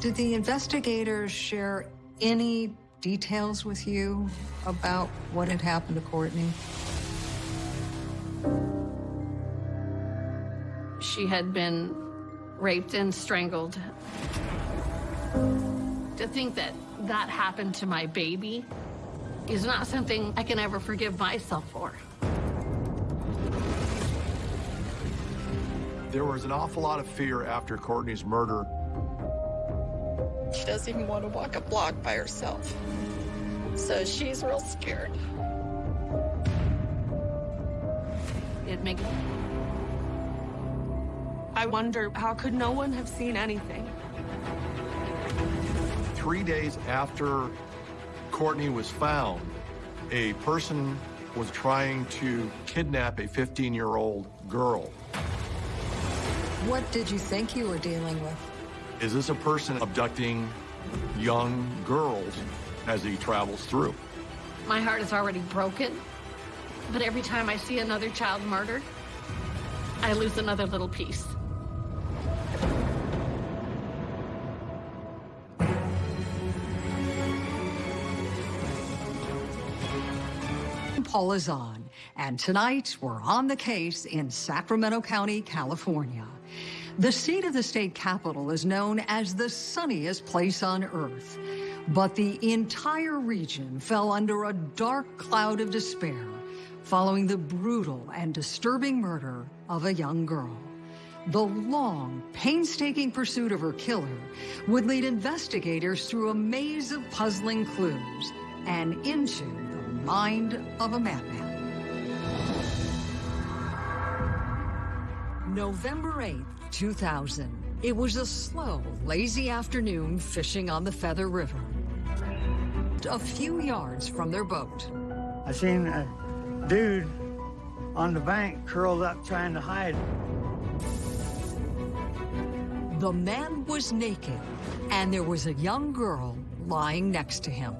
Did the investigators share any details with you about what had happened to Courtney? She had been raped and strangled. To think that that happened to my baby is not something I can ever forgive myself for. There was an awful lot of fear after Courtney's murder. She doesn't even want to walk a block by herself. So she's real scared. It makes I wonder, how could no one have seen anything? Three days after Courtney was found, a person was trying to kidnap a 15-year-old girl. What did you think you were dealing with? Is this a person abducting young girls as he travels through? my heart is already broken, but every time I see another child murdered, I lose another little piece. Paula Zahn, and tonight we're on the case in Sacramento County, California. The seat of the state capital is known as the sunniest place on earth, but the entire region fell under a dark cloud of despair following the brutal and disturbing murder of a young girl. The long, painstaking pursuit of her killer would lead investigators through a maze of puzzling clues and into the mind of a madman. November 8th, 2000. It was a slow, lazy afternoon fishing on the Feather River. A few yards from their boat. I seen a dude on the bank curled up trying to hide. The man was naked, and there was a young girl lying next to him.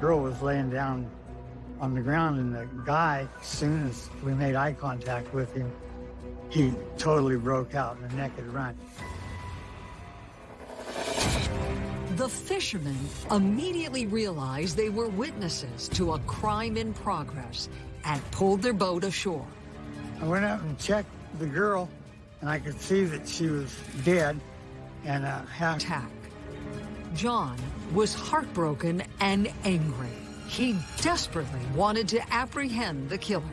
Girl was laying down on the ground, and the guy, as soon as we made eye contact with him, he totally broke out in a naked run. The fishermen immediately realized they were witnesses to a crime in progress and pulled their boat ashore. I went out and checked the girl, and I could see that she was dead and uh, half Attack. John was heartbroken and angry. He desperately wanted to apprehend the killer.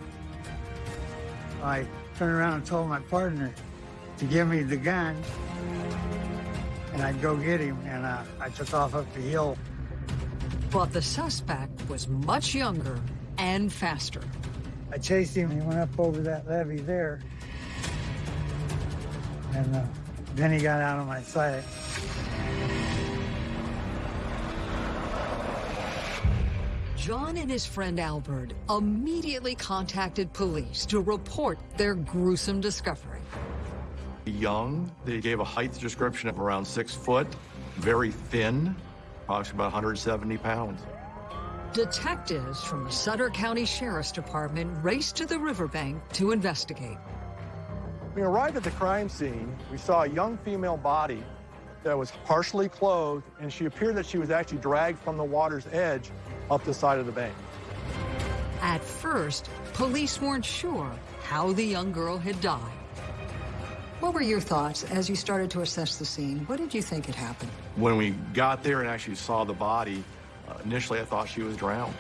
I turned around and told my partner to give me the gun, and I'd go get him, and uh, I took off up the hill. But the suspect was much younger and faster. I chased him, he went up over that levee there, and uh, then he got out of my sight. John and his friend Albert immediately contacted police to report their gruesome discovery. Young, they gave a height description of around six foot, very thin, approximately about 170 pounds. Detectives from the Sutter County Sheriff's Department raced to the riverbank to investigate. We arrived at the crime scene. We saw a young female body that was partially clothed, and she appeared that she was actually dragged from the water's edge up the side of the bank. At first, police weren't sure how the young girl had died. What were your thoughts as you started to assess the scene? What did you think had happened? When we got there and actually saw the body, uh, initially I thought she was drowned.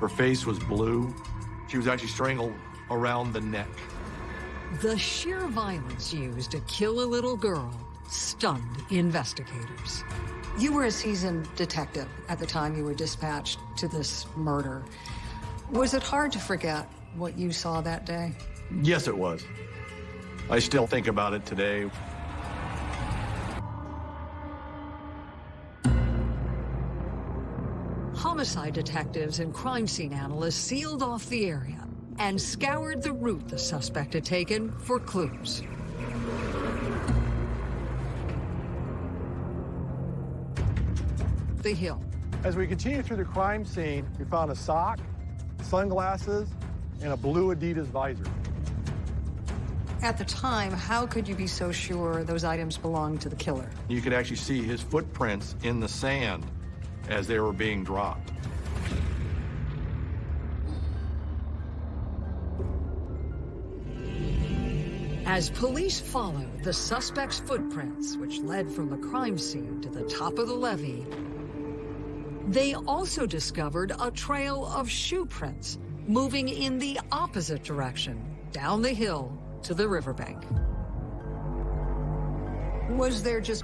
Her face was blue. She was actually strangled around the neck. The sheer violence used to kill a little girl stunned investigators. You were a seasoned detective at the time you were dispatched to this murder. Was it hard to forget what you saw that day? Yes, it was. I still think about it today. Homicide detectives and crime scene analysts sealed off the area and scoured the route the suspect had taken for clues. The hill. As we continued through the crime scene, we found a sock, sunglasses, and a blue Adidas visor. At the time, how could you be so sure those items belonged to the killer? You could actually see his footprints in the sand as they were being dropped. As police followed the suspect's footprints, which led from the crime scene to the top of the levee, they also discovered a trail of shoe prints moving in the opposite direction, down the hill to the riverbank. Was there just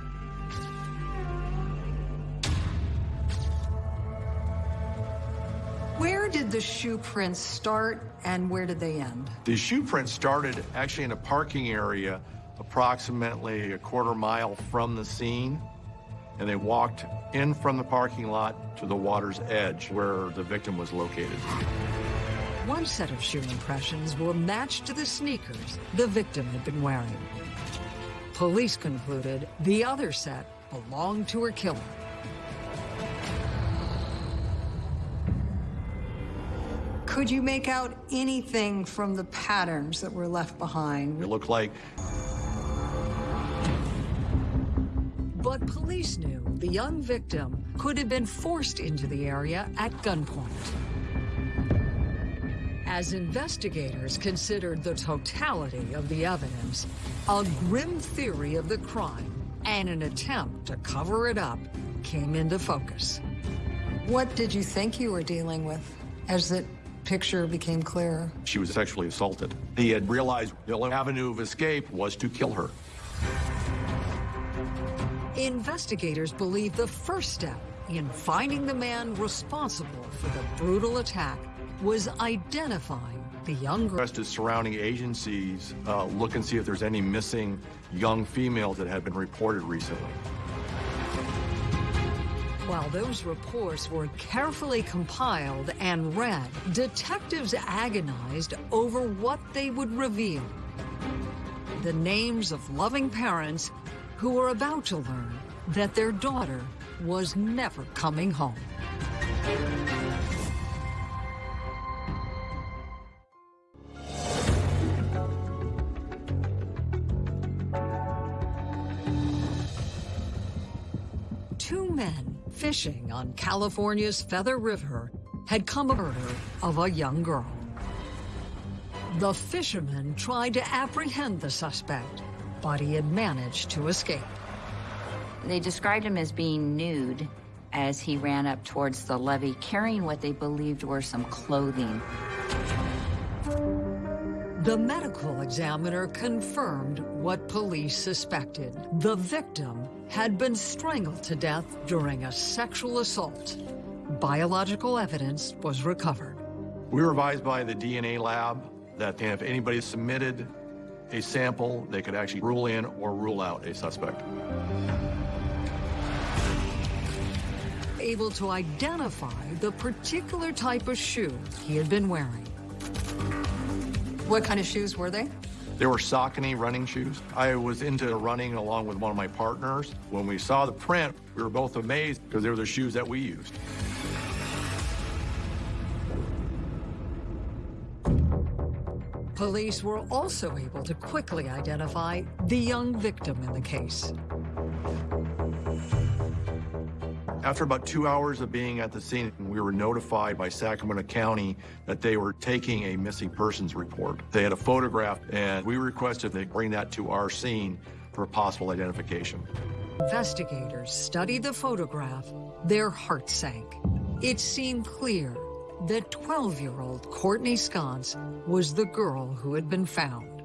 Where did the shoe prints start and where did they end? The shoe prints started actually in a parking area approximately a quarter mile from the scene, and they walked in from the parking lot to the water's edge where the victim was located. One set of shoe impressions were matched to the sneakers the victim had been wearing. Police concluded the other set belonged to her killer. Could you make out anything from the patterns that were left behind? It looked like But police knew the young victim could have been forced into the area at gunpoint. As investigators considered the totality of the evidence, a grim theory of the crime and an attempt to cover it up came into focus. What did you think you were dealing with as the picture became clearer? she was sexually assaulted. He had realized the only avenue of escape was to kill her. Investigators believe the first step in finding the man responsible for the brutal attack was identifying the young girl. Rest is surrounding agencies uh, look and see if there's any missing young females that have been reported recently. While those reports were carefully compiled and read, detectives agonized over what they would reveal. The names of loving parents who were about to learn that their daughter was never coming home. Two men fishing on California's Feather River had come murder of a young girl. The fishermen tried to apprehend the suspect, but he had managed to escape. They described him as being nude as he ran up towards the levee, carrying what they believed were some clothing. The medical examiner confirmed what police suspected. The victim had been strangled to death during a sexual assault. Biological evidence was recovered. We were advised by the DNA lab that if anybody submitted a sample, they could actually rule in or rule out a suspect. Able to identify the particular type of shoe he had been wearing. What kind of shoes were they? They were Saucony running shoes. I was into running along with one of my partners. When we saw the print, we were both amazed because they were the shoes that we used. Police were also able to quickly identify the young victim in the case. After about two hours of being at the scene, we were notified by Sacramento County that they were taking a missing persons report. They had a photograph, and we requested they bring that to our scene for possible identification. Investigators studied the photograph, their hearts sank. It seemed clear that 12-year-old Courtney Sconce was the girl who had been found.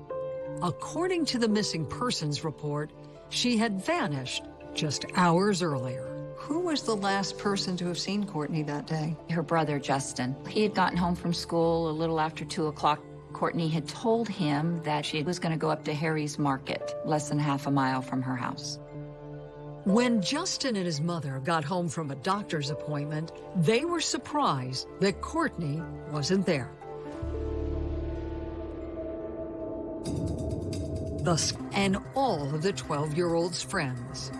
According to the missing persons report, she had vanished just hours earlier. Who was the last person to have seen Courtney that day? Her brother, Justin, he had gotten home from school a little after 2 o'clock. Courtney had told him that she was going to go up to Harry's Market, less than half a mile from her house. When Justin and his mother got home from a doctor's appointment, they were surprised that Courtney wasn't there. Thus, and all of the 12-year-old's friends.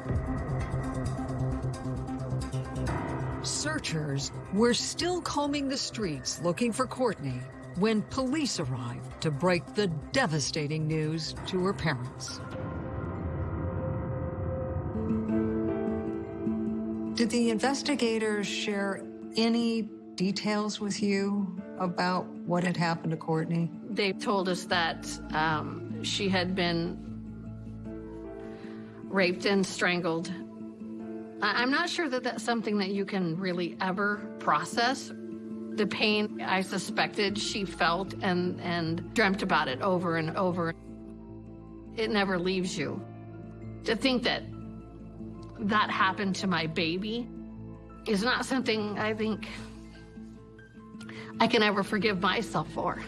Searchers were still combing the streets looking for Courtney when police arrived to break the devastating news to her parents. Did the investigators share any details with you about what had happened to Courtney? They told us that um, she had been raped and strangled. I- I'm not sure that that's something that you can really ever process. The pain I suspected she felt and, and dreamt about it over and over. It never leaves you. To think that that happened to my baby is not something I think I can ever forgive myself for.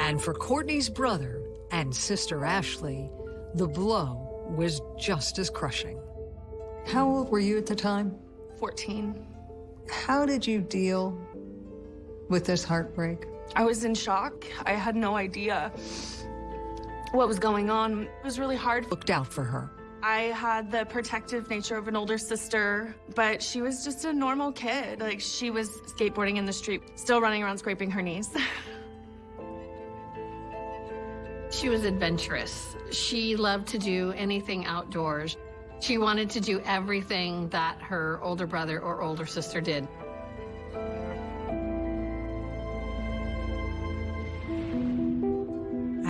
And for Courtney's brother and sister Ashley, the blow was just as crushing. How old were you at the time? 14. How did you deal with this heartbreak? I was in shock. I had no idea what was going on. It was really hard. Looked out for her. I had the protective nature of an older sister, but she was just a normal kid. Like, she was skateboarding in the street, still running around scraping her knees. She was adventurous. She loved to do anything outdoors. She wanted to do everything that her older brother or older sister did.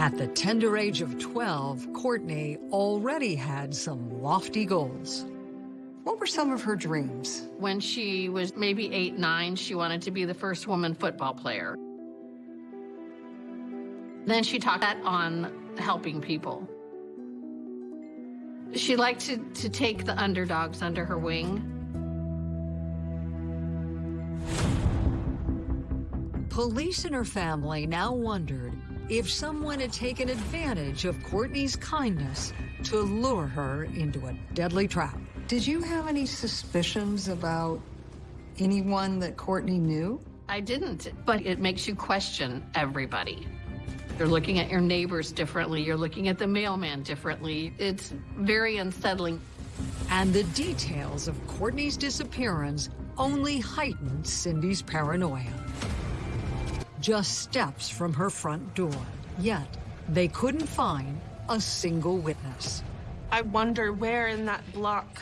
At the tender age of 12, Courtney already had some lofty goals. What were some of her dreams? When she was maybe eight, nine, she wanted to be the first woman football player. Then she talked that on helping people. She liked to, to take the underdogs under her wing. Police and her family now wondered if someone had taken advantage of Courtney's kindness to lure her into a deadly trap. Did you have any suspicions about anyone that Courtney knew? I didn't, but it makes you question everybody. You're looking at your neighbors differently. You're looking at the mailman differently. It's very unsettling. And the details of Courtney's disappearance only heightened Cindy's paranoia. Just steps from her front door, yet they couldn't find a single witness. I wonder where in that block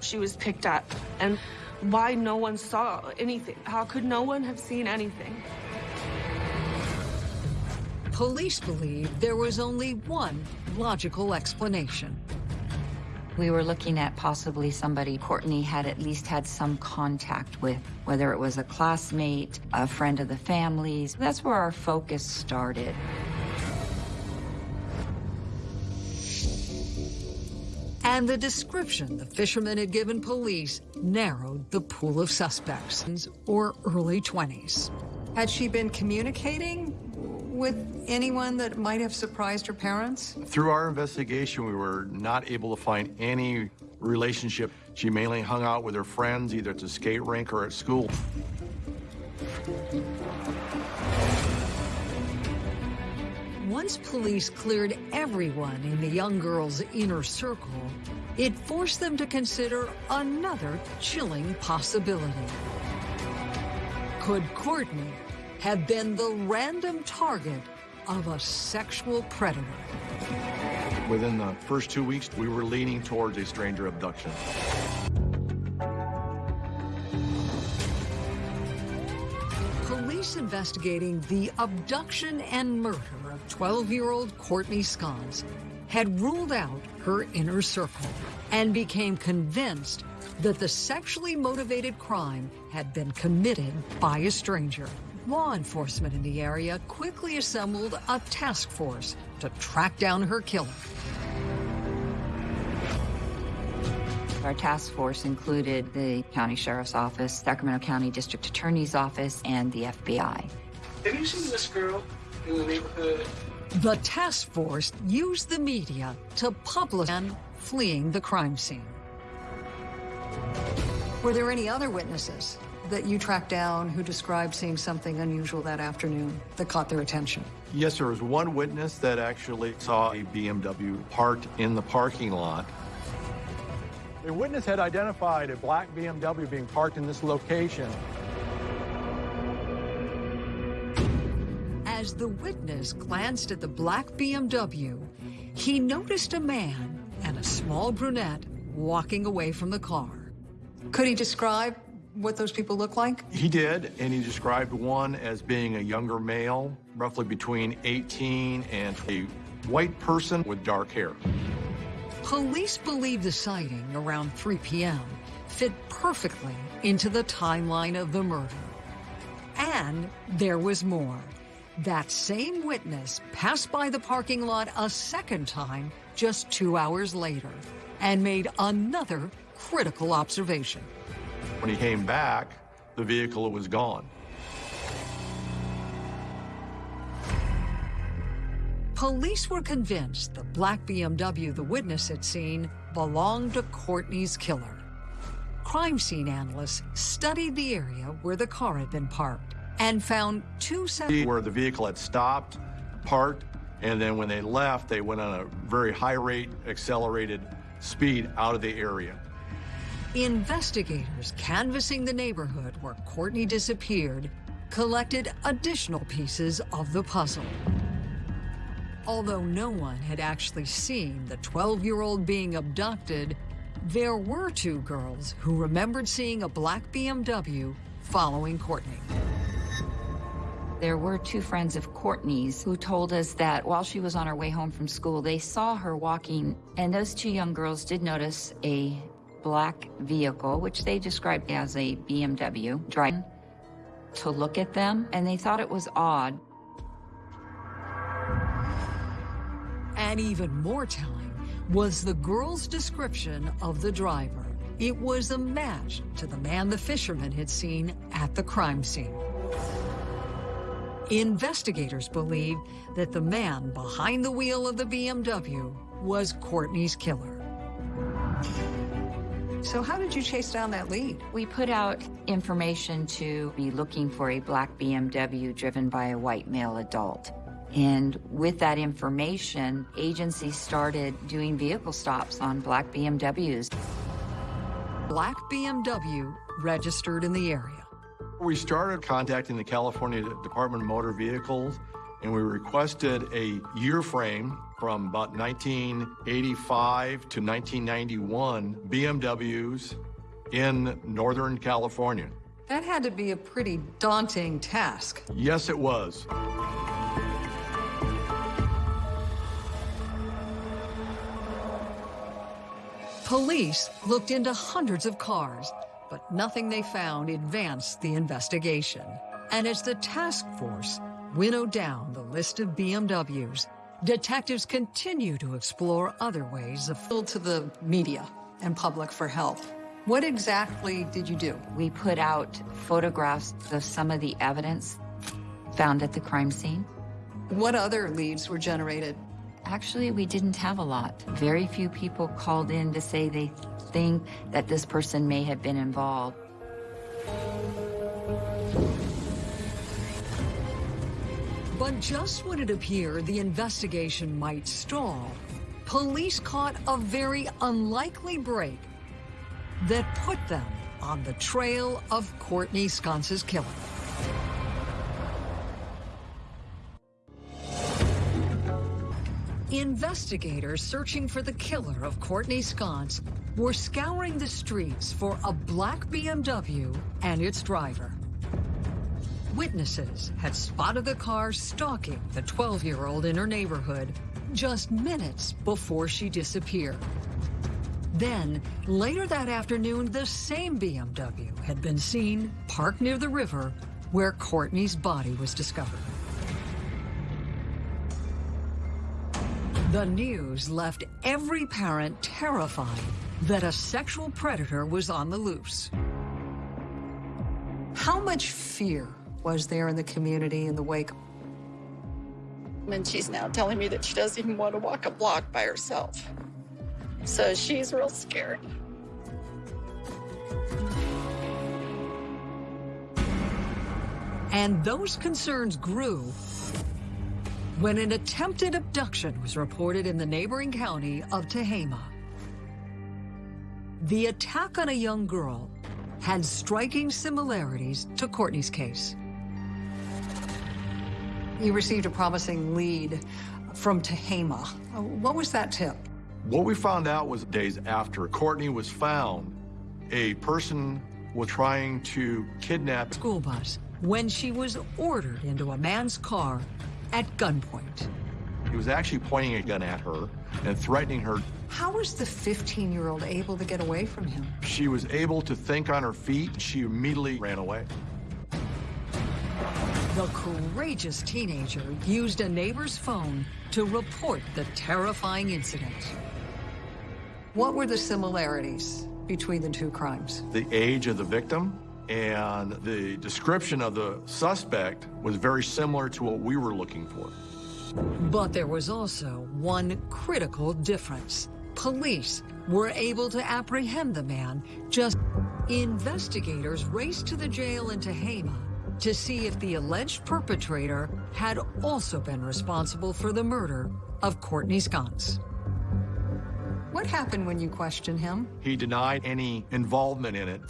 she was picked up and why no one saw anything. How could no one have seen anything? Police believe there was only one logical explanation. We were looking at possibly somebody Courtney had at least had some contact with, whether it was a classmate, a friend of the family's. That's where our focus started. And the description the fisherman had given police narrowed the pool of suspects, or early 20s. Had she been communicating with anyone that might have surprised her parents? Through our investigation, we were not able to find any relationship. She mainly hung out with her friends, either at the skate rink or at school. Once police cleared everyone in the young girl's inner circle, it forced them to consider another chilling possibility. Could Courtney have been the random target of a sexual predator? Within the first two weeks, we were leaning towards a stranger abduction. Police investigating the abduction and murder of 12-year-old Courtney Sconce had ruled out her inner circle and became convinced that the sexually motivated crime had been committed by a stranger. Law enforcement in the area quickly assembled a task force to track down her killer. Our task force included the county sheriff's office, Sacramento County District Attorney's office, and the FBI. Have you seen this girl in the neighborhood? The task force used the media to publish and fleeing the crime scene. Were there any other witnesses that you tracked down who described seeing something unusual that afternoon that caught their attention? Yes, there was one witness that actually saw a BMW parked in the parking lot. A witness had identified a black BMW being parked in this location. As the witness glanced at the black BMW, he noticed a man and a small brunette walking away from the car. Could he describe what those people look like? He did, and he described one as being a younger male, roughly between 18 and a white person with dark hair. Police believe the sighting around 3 p.m. fit perfectly into the timeline of the murder. And there was more. That same witness passed by the parking lot a second time just two hours later and made another critical observation. When he came back, the vehicle was gone. Police were convinced the black BMW the witness had seen belonged to Courtney's killer. Crime scene analysts studied the area where the car had been parked and found two separate... Where the vehicle had stopped, parked, and then when they left, they went on a very high rate, accelerated speed out of the area. Investigators canvassing the neighborhood where Courtney disappeared collected additional pieces of the puzzle. Although no one had actually seen the 12-year-old being abducted, there were two girls who remembered seeing a black BMW following Courtney. There were two friends of Courtney's who told us that while she was on her way home from school, they saw her walking, and those two young girls did notice a black vehicle, which they described as a BMW, driving to look at them, and they thought it was odd. And even more telling was the girl's description of the driver. It was a match to the man the fisherman had seen at the crime scene. Investigators believe that the man behind the wheel of the BMW was Courtney's killer. So how did you chase down that lead? We put out information to be looking for a black BMW driven by a white male adult. And with that information, agencies started doing vehicle stops on black BMWs. Black BMW registered in the area. We started contacting the California Department of Motor Vehicles and we requested a year frame from about 1985 to 1991 BMWs in Northern California. That had to be a pretty daunting task. Yes, it was. Police looked into hundreds of cars, but nothing they found advanced the investigation. And as the task force winnowed down the list of BMWs, detectives continue to explore other ways of appeal to the media and public for help. What exactly did you do? We put out photographs of some of the evidence found at the crime scene. What other leads were generated? Actually, we didn't have a lot. Very few people called in to say they think that this person may have been involved. But just when it appeared the investigation might stall, police caught a very unlikely break that put them on the trail of Courtney Sconce's killer. Investigators searching for the killer of Courtney Sconce were scouring the streets for a black BMW and its driver. Witnesses had spotted the car stalking the 12-year-old in her neighborhood just minutes before she disappeared. Then, later that afternoon, the same BMW had been seen parked near the river where Courtney's body was discovered. The news left every parent terrified that a sexual predator was on the loose. How much fear was there in the community in the wake. And she's now telling me that she doesn't even want to walk a block by herself. So she's real scared. And those concerns grew when an attempted abduction was reported in the neighboring county of Tehama. the attack on a young girl had striking similarities to Courtney's case. You received a promising lead from Tehama. What was that tip? What we found out was days after Courtney was found, a person was trying to kidnap School bus when she was ordered into a man's car at gunpoint. He was actually pointing a gun at her and threatening her. How was the 15-year-old able to get away from him? She was able to think on her feet. She immediately ran away. The courageous teenager used a neighbor's phone to report the terrifying incident. What were the similarities between the two crimes? The age of the victim and the description of the suspect was very similar to what we were looking for. But there was also one critical difference. Police were able to apprehend the man just... Investigators raced to the jail in Tehama to see if the alleged perpetrator had also been responsible for the murder of Courtney Sconce. What happened when you questioned him? He denied any involvement in it.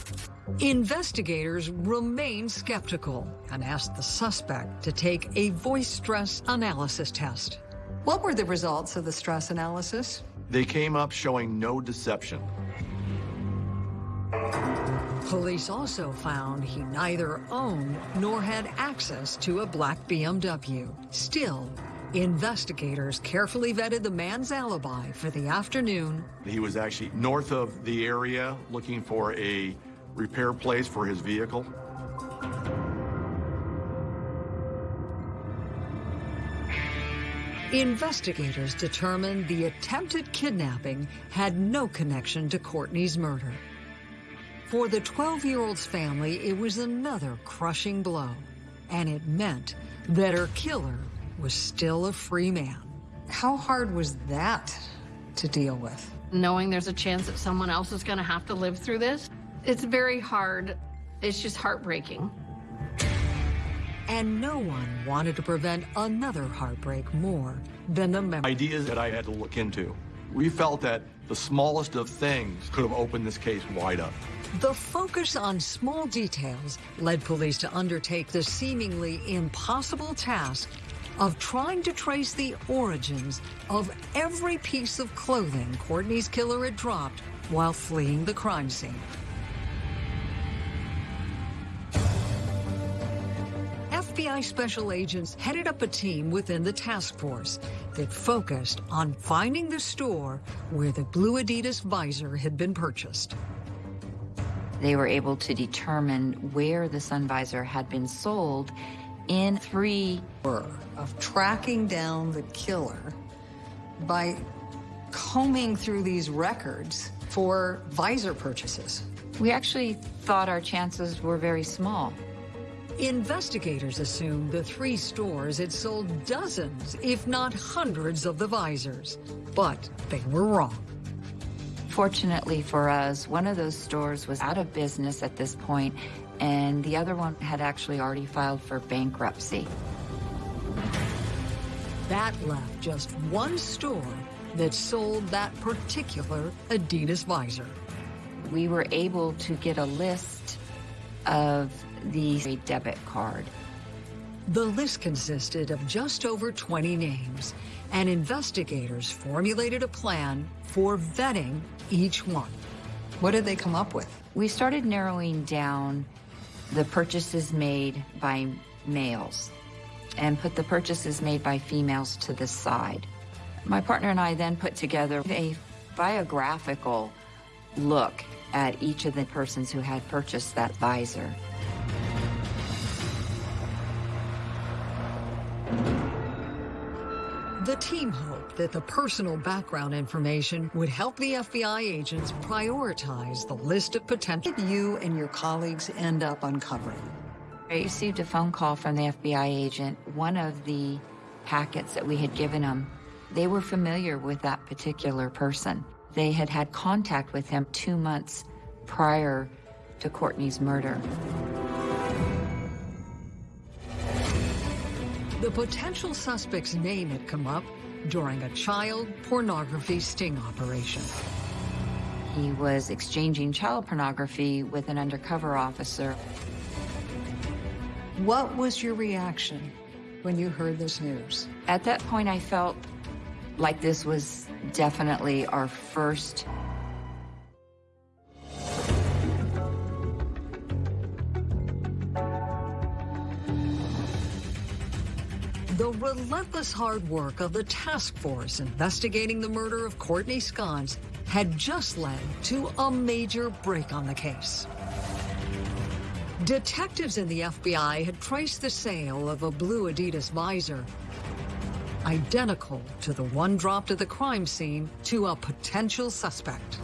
Investigators remained skeptical and asked the suspect to take a voice stress analysis test. What were the results of the stress analysis? They came up showing no deception. Police also found he neither owned nor had access to a black BMW. Still, investigators carefully vetted the man's alibi for the afternoon He was actually north of the area looking for a repair place for his vehicle. Investigators determined the attempted kidnapping had no connection to Courtney's murder. For the 12-year-old's family, it was another crushing blow, and it meant that her killer was still a free man. How hard was that to deal with? Knowing there's a chance that someone else is going to have to live through this, it's very hard. It's just heartbreaking. And no one wanted to prevent another heartbreak more than the memory. Ideas that I had to look into. We felt that the smallest of things could have opened this case wide up. The focus on small details led police to undertake the seemingly impossible task of trying to trace the origins of every piece of clothing Courtney's killer had dropped while fleeing the crime scene. FBI special agents headed up a team within the task force that focused on finding the store where the blue Adidas visor had been purchased. They were able to determine where the sun visor had been sold in three of tracking down the killer by combing through these records for visor purchases. We actually thought our chances were very small. Investigators assumed the three stores had sold dozens, if not hundreds, of the visors, but they were wrong. Fortunately for us, one of those stores was out of business at this point, and the other one had actually already filed for bankruptcy. That left just one store that sold that particular Adidas visor. We were able to get a list of the debit card. The list consisted of just over 20 names, and investigators formulated a plan for vetting each one. What did they come up with? We started narrowing down the purchases made by males and put the purchases made by females to the side. My partner and I then put together a biographical look at each of the persons who had purchased that visor. The team hoped that the personal background information would help the FBI agents prioritize the list of potential. You and your colleagues end up uncovering? I received a phone call from the FBI agent. One of the packets that we had given them, they were familiar with that particular person. They had had contact with him two months prior to Courtney's murder. The potential suspect's name had come up during a child pornography sting operation. He was exchanging child pornography with an undercover officer. What was your reaction when you heard this news? At that point, I felt like this was definitely our first The relentless hard work of the task force investigating the murder of Courtney Sconce had just led to a major break on the case. Detectives in the FBI had traced the sale of a blue Adidas visor, identical to the one dropped at the crime scene, to a potential suspect.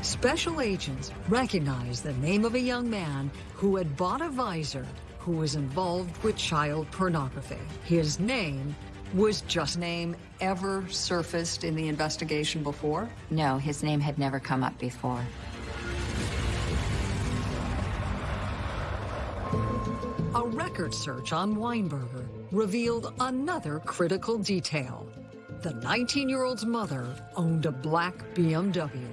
Special agents recognized the name of a young man who had bought a visor who was involved with child pornography. His name was just name ever surfaced in the investigation before? No, his name had never come up before. A record search on Weinberger revealed another critical detail. The 19-year-old's mother owned a black BMW.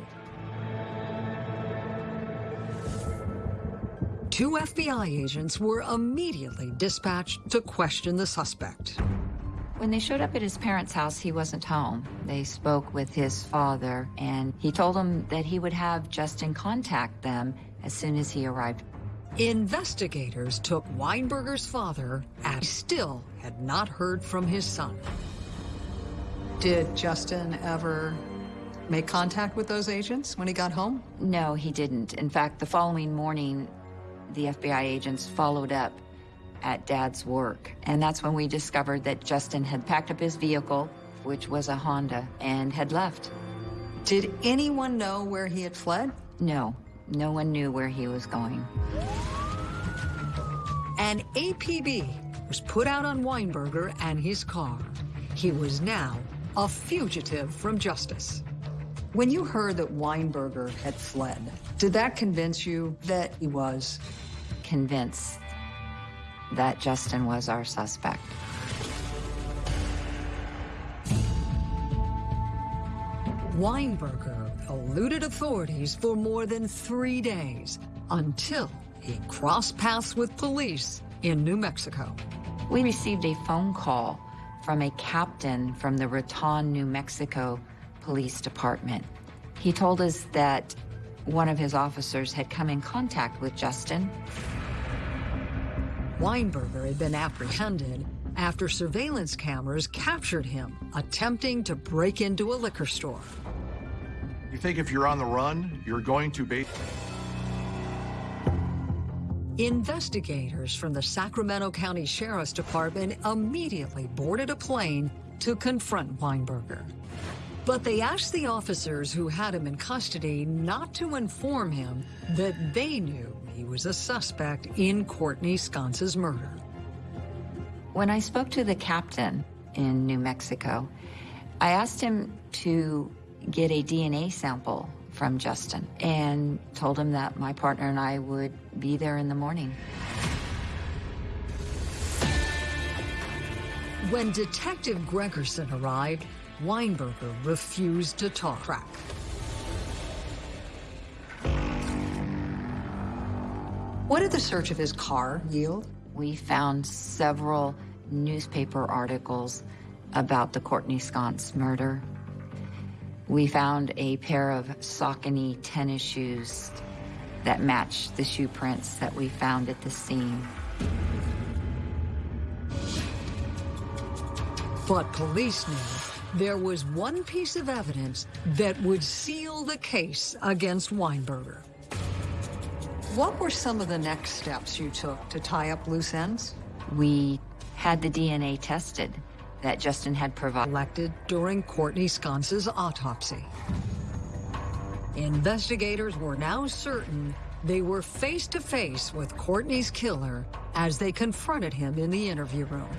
Two FBI agents were immediately dispatched to question the suspect. When they showed up at his parents' house, he wasn't home. They spoke with his father, and he told them that he would have Justin contact them as soon as he arrived. Investigators took Weinberger's father and still had not heard from his son. Did Justin ever make contact with those agents when he got home? No, he didn't. In fact, the following morning, the FBI agents followed up at Dad's work. And that's when we discovered that Justin had packed up his vehicle, which was a Honda, and had left. Did anyone know where he had fled? No, no one knew where he was going. An APB was put out on Weinberger and his car. He was now a fugitive from justice. When you heard that Weinberger had fled, did that convince you that he was convinced that Justin was our suspect. Weinberger eluded authorities for more than three days until he crossed paths with police in New Mexico. We received a phone call from a captain from the Raton, New Mexico Police Department. He told us that one of his officers had come in contact with Justin. Weinberger had been apprehended after surveillance cameras captured him attempting to break into a liquor store. You think if you're on the run, you're going to be... Investigators from the Sacramento County Sheriff's Department immediately boarded a plane to confront Weinberger. But they asked the officers who had him in custody not to inform him that they knew he was a suspect in Courtney Sconce's murder. When I spoke to the captain in New Mexico, I asked him to get a DNA sample from Justin and told him that my partner and I would be there in the morning. When Detective Gregerson arrived, Weinberger refused to talk crack. What did the search of his car yield? We found several newspaper articles about the Courtney Sconce murder. We found a pair of Saucony tennis shoes that matched the shoe prints that we found at the scene. But police knew there was one piece of evidence that would seal the case against Weinberger. What were some of the next steps you took to tie up loose ends? We had the DNA tested that Justin had provided. Collected during Courtney Sconce's autopsy. Investigators were now certain they were face to face with Courtney's killer as they confronted him in the interview room.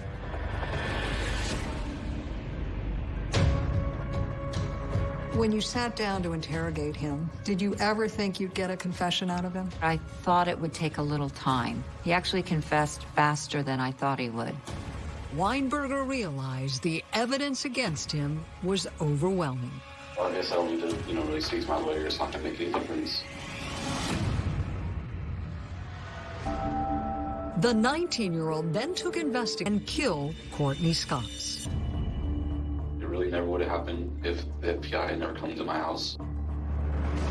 When you sat down to interrogate him, did you ever think you'd get a confession out of him? I thought it would take a little time. He actually confessed faster than I thought he would. Weinberger realized the evidence against him was overwhelming. I guess I don't need to, you know, really speak to my lawyer. It's not going to make any difference. The 19-year-old then took investigation and killed Courtney Sconce. It really never would have happened if the FBI had never come to my house.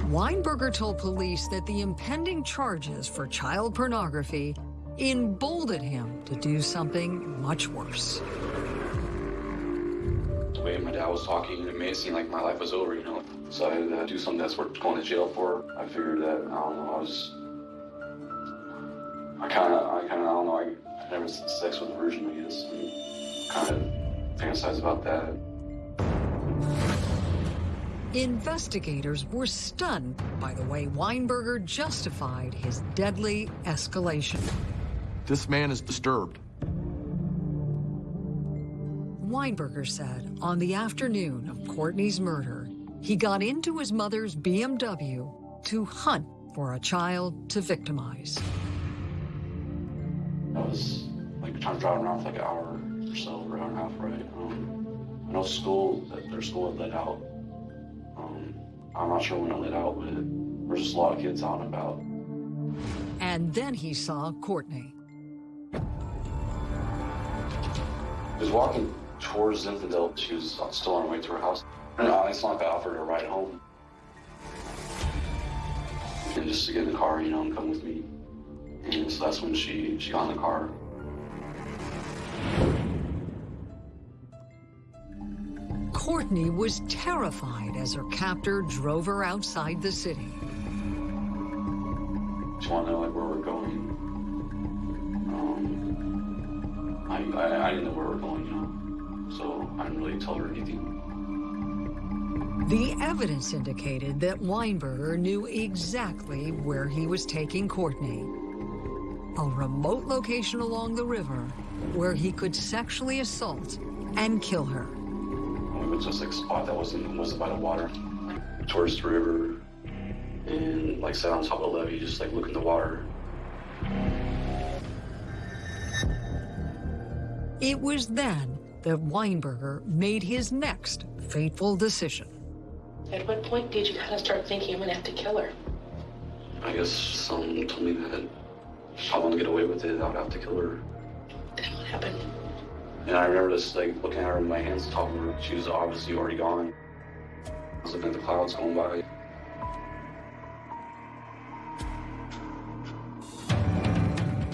Weinberger told police that the impending charges for child pornography emboldened him to do something much worse. The way my dad was talking, it made it seem like my life was over, you know. So I had to do something that's worth going to jail for. I figured that, I don't know, I was... I kind of, I kind of, I don't know, I, I never had sex with a virgin, I guess. kind of fantasize about that. Investigators were stunned by the way Weinberger justified his deadly escalation. This man is disturbed. Weinberger said on the afternoon of Courtney's murder, he got into his mother's BMW to hunt for a child to victimize. I was like trying to drive around for like an hour or so, or hour and a half, right? Um, I know school, that their school had let out. Um, I'm not sure when it let out, but there's just a lot of kids out and about. And then he saw Courtney. Was walking towards Zinfandel. She was still on her way to her house. And not like offered her a ride home. And just to get in the car, you know, and come with me. And so that's when she, she got in the car. Courtney was terrified as her captor drove her outside the city. She wanted to know like where we're going. I, I, I didn't know where we're going, you know, so I didn't really tell her anything. The evidence indicated that Weinberger knew exactly where he was taking Courtney. A remote location along the river where he could sexually assault and kill her. We went to this like spot that wasn't wasn't by the water, towards the river, and like sat on top of the levee, just like look in the water. It was then that Weinberger made his next fateful decision. At what point did you kind of start thinking I'm gonna have to kill her? I guess someone told me that if I want to get away with it, I would have to kill her. Then what happened? And I remember just like looking at her in my hands, talking to her. She was obviously already gone. I was looking at the clouds going by.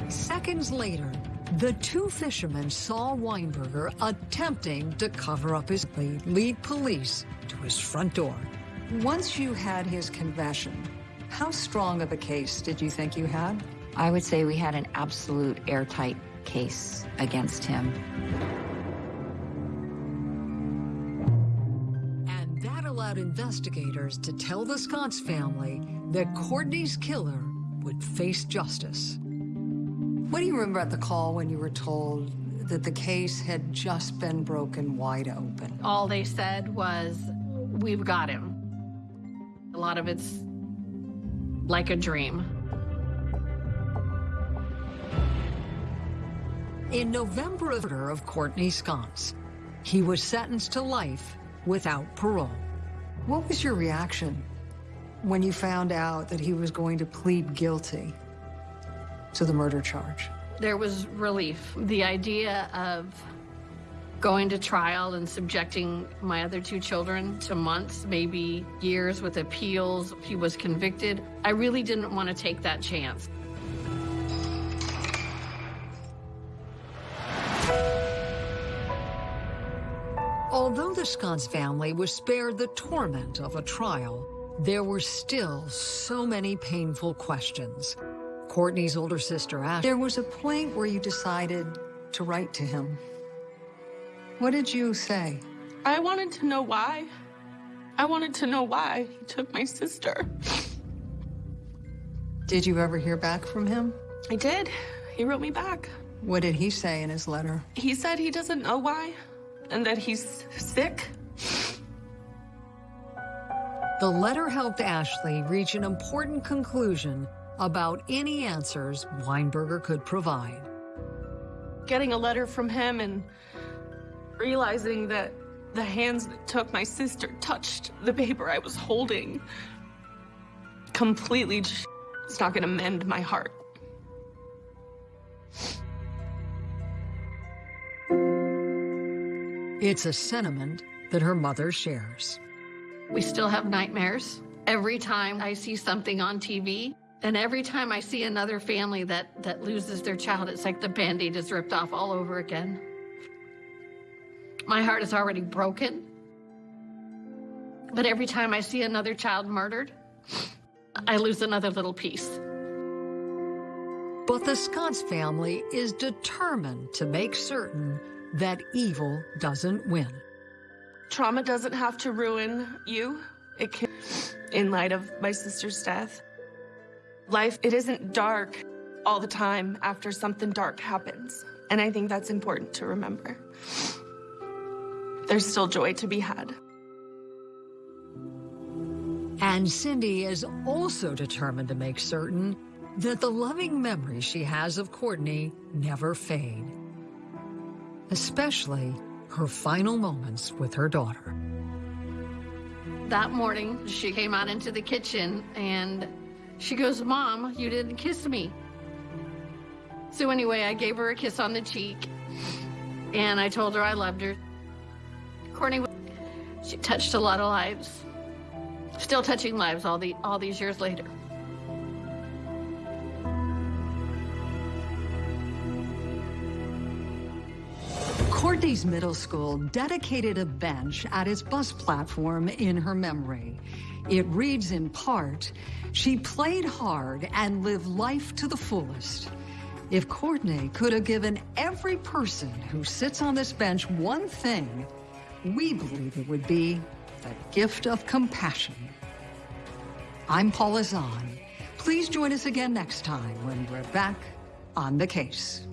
Seconds later, the two fishermen saw Weinberger attempting to cover up his lead, lead police to his front door. Once you had his confession, how strong of a case did you think you had? I would say we had an absolute airtight case against him. And that allowed investigators to tell the Sconce family that Courtney's killer would face justice. What do you remember at the call when you were told that the case had just been broken wide open? All they said was, we've got him. A lot of it's like a dream. In November of murder of Courtney Sconce, he was sentenced to life without parole. What was your reaction when you found out that he was going to plead guilty to the murder charge? There was relief. The idea of going to trial and subjecting my other two children to months, maybe years with appeals, he was convicted, I really didn't want to take that chance. Although the Sconce family was spared the torment of a trial, there were still so many painful questions. Courtney's older sister, Ash, There was a point where you decided to write to him. What did you say? I wanted to know why. I wanted to know why he took my sister. Did you ever hear back from him? I did. He wrote me back. What did he say in his letter? He said he doesn't know why and that he's sick. the letter helped Ashley reach an important conclusion about any answers Weinberger could provide. Getting a letter from him and realizing that The hands that took my sister touched the paper I was holding completely it's not gonna mend my heart. It's a sentiment that her mother shares. We still have nightmares every time I see something on TV. And every time I see another family that, that loses their child, it's like the band aid is ripped off all over again. My heart is already broken. But every time I see another child murdered, I lose another little piece. But the Sconce family is determined to make certain that evil doesn't win. Trauma doesn't have to ruin you. It can, in light of my sister's death. Life, it isn't dark all the time after something dark happens. And I think that's important to remember. There's still joy to be had. And Cindy is also determined to make certain that the loving memories she has of Courtney never fade, especially her final moments with her daughter. That morning, she came out into the kitchen and she goes, Mom, you didn't kiss me. So anyway, I gave her a kiss on the cheek and I told her I loved her. Courtney, she touched a lot of lives. Still touching lives all, the, all these years later. Middle school dedicated a bench at its bus platform in her memory. It reads in part, she played hard and lived life to the fullest. If Courtney could have given every person who sits on this bench one thing, we believe it would be the gift of compassion. I'm Paula Zahn. Please join us again next time when we're back on the case.